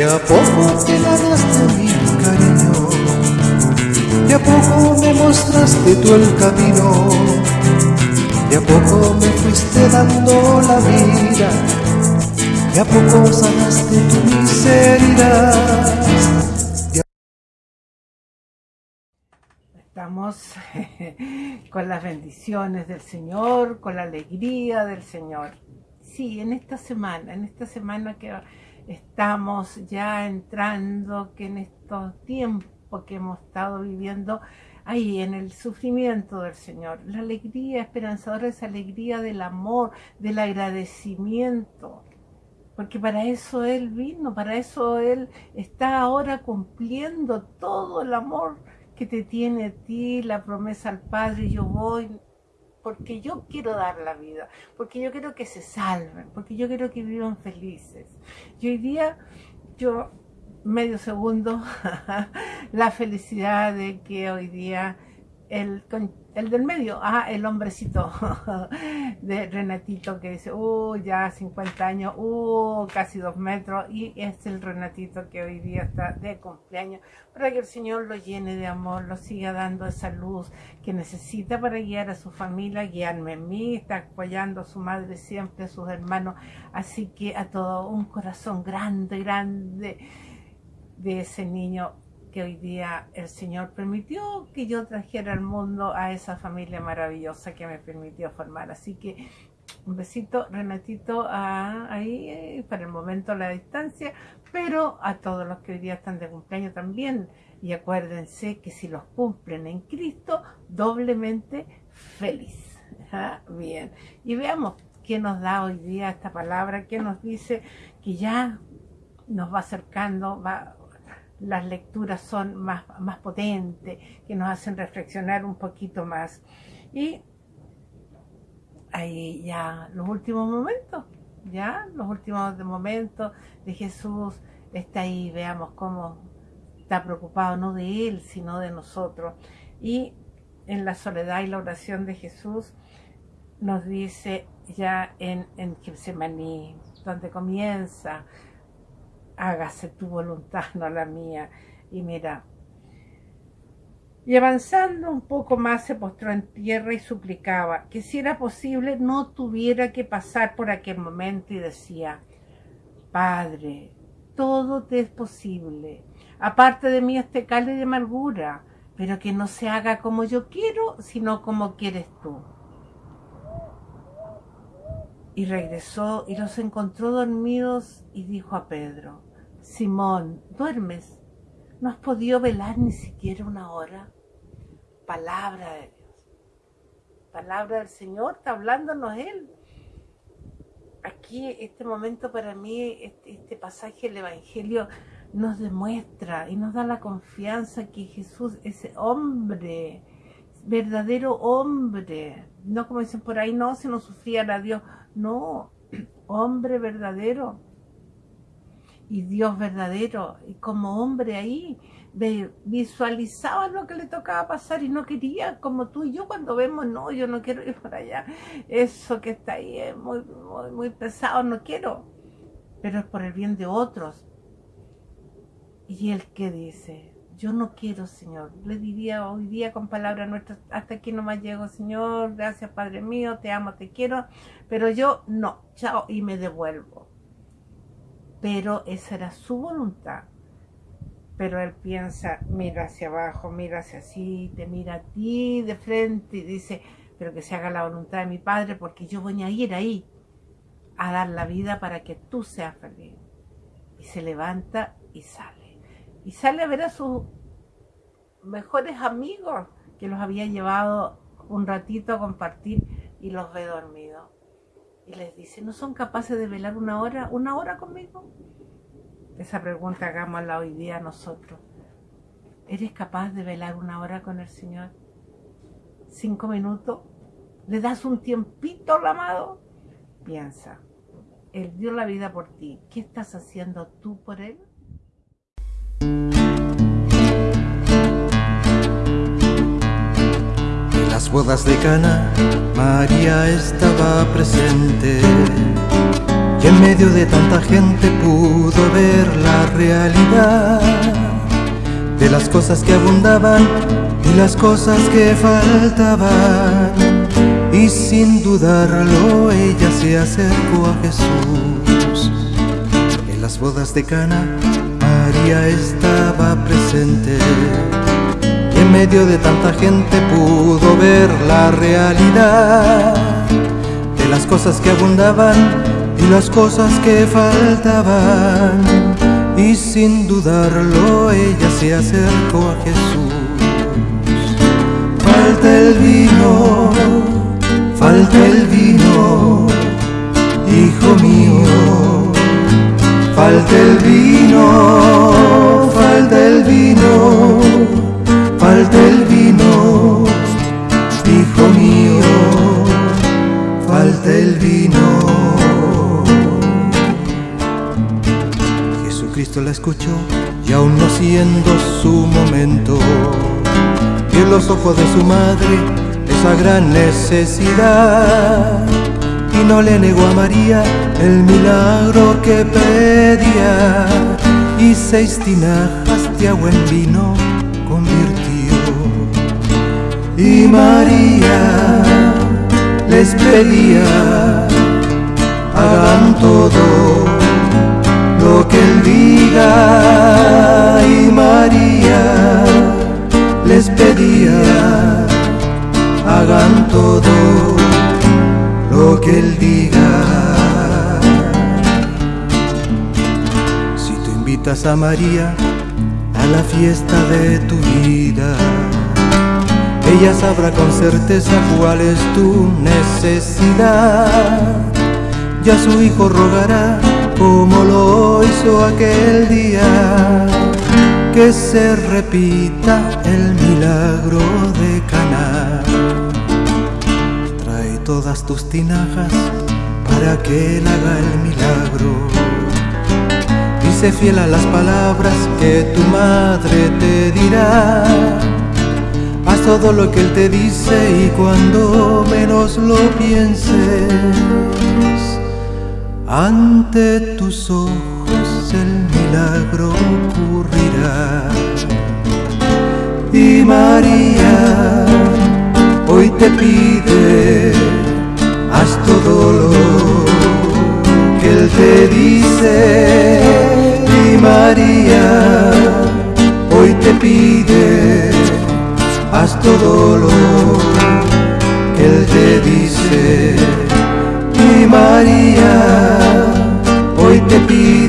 De a poco te ganaste mi cariño, de a poco me mostraste tú el camino, de a poco me fuiste dando la vida, de a poco sanaste tu miseria. Estamos con las bendiciones del Señor, con la alegría del Señor. Sí, en esta semana, en esta semana que estamos ya entrando, que en estos tiempos que hemos estado viviendo ahí en el sufrimiento del Señor, la alegría esperanzadora, esa alegría del amor, del agradecimiento, porque para eso Él vino, para eso Él está ahora cumpliendo todo el amor que te tiene a ti, la promesa al Padre, yo voy, porque yo quiero dar la vida, porque yo quiero que se salven, porque yo quiero que vivan felices. Y hoy día, yo, medio segundo, la felicidad de que hoy día el, el del medio, ah, el hombrecito de Renatito que dice, uh, ya 50 años, uh, casi dos metros, y es el Renatito que hoy día está de cumpleaños, para que el Señor lo llene de amor, lo siga dando esa luz que necesita para guiar a su familia, guiarme a mí, está apoyando a su madre siempre, a sus hermanos, así que a todo un corazón grande, grande de ese niño que hoy día el Señor permitió que yo trajera al mundo a esa familia maravillosa que me permitió formar. Así que un besito, Renatito, ahí eh, para el momento a la distancia, pero a todos los que hoy día están de cumpleaños también. Y acuérdense que si los cumplen en Cristo, doblemente feliz. ¿Ah? Bien, y veamos qué nos da hoy día esta palabra, qué nos dice que ya nos va acercando, va las lecturas son más, más potentes, que nos hacen reflexionar un poquito más. Y ahí ya los últimos momentos, ya los últimos momentos de Jesús está ahí, veamos cómo está preocupado no de Él, sino de nosotros. Y en la soledad y la oración de Jesús nos dice ya en, en Getsemaní, donde comienza hágase tu voluntad, no la mía. Y mira, y avanzando un poco más se postró en tierra y suplicaba que si era posible no tuviera que pasar por aquel momento y decía, Padre, todo te es posible, aparte de mí este cáliz de amargura, pero que no se haga como yo quiero, sino como quieres tú. Y regresó y los encontró dormidos y dijo a Pedro, Simón, ¿duermes? ¿No has podido velar ni siquiera una hora? Palabra de Dios. Palabra del Señor, está hablándonos Él. Aquí, este momento para mí, este, este pasaje del Evangelio nos demuestra y nos da la confianza que Jesús, ese hombre, verdadero hombre, no como dicen por ahí, no, si no sufría a Dios, no, hombre verdadero, y Dios verdadero, y como hombre ahí, visualizaba lo que le tocaba pasar y no quería, como tú y yo cuando vemos, no, yo no quiero ir para allá, eso que está ahí es muy, muy, pesado, no quiero, pero es por el bien de otros. Y el que dice, yo no quiero, Señor, le diría hoy día con palabras nuestras, hasta aquí no más llego, Señor, gracias Padre mío, te amo, te quiero, pero yo no, chao, y me devuelvo pero esa era su voluntad. Pero él piensa, mira hacia abajo, mira hacia así, te mira a ti de frente y dice, pero que se haga la voluntad de mi Padre porque yo voy a ir ahí a dar la vida para que tú seas feliz. Y se levanta y sale. Y sale a ver a sus mejores amigos que los había llevado un ratito a compartir y los ve dormidos y les dice, ¿no son capaces de velar una hora, una hora conmigo? Esa pregunta hagámosla hoy día nosotros. ¿Eres capaz de velar una hora con el Señor? ¿Cinco minutos? ¿Le das un tiempito al amado? Piensa, Él dio la vida por ti. ¿Qué estás haciendo tú por Él? Las bodas de Cana, María estaba presente. y en medio de tanta gente pudo ver la realidad de las cosas que abundaban y las cosas que faltaban. Y sin dudarlo ella se acercó a Jesús. En las bodas de Cana María estaba presente. En medio de tanta gente pudo ver la realidad de las cosas que abundaban y las cosas que faltaban. Y sin dudarlo ella se acercó a Jesús. Falta el vino, falta el vino, hijo mío. Falta el vino, y aún no siendo su momento, vio en los ojos de su madre esa gran necesidad. Y no le negó a María el milagro que pedía. Y seis tinajas de agua en vino convirtió. Y María les pedía hagan todo que él diga y María les pedía hagan todo lo que él diga. Si tú invitas a María a la fiesta de tu vida, ella sabrá con certeza cuál es tu necesidad. Ya su hijo rogará como lo hizo aquel día, que se repita el milagro de Caná. Trae todas tus tinajas para que él haga el milagro. Dice fiel a las palabras que tu madre te dirá. Haz todo lo que él te dice y cuando menos lo pienses, ante tus ojos el milagro ocurrirá. Y María hoy te pide, haz todo lo que él te dice. Y María hoy te pide, haz todo lo que Él te dice. Y María to be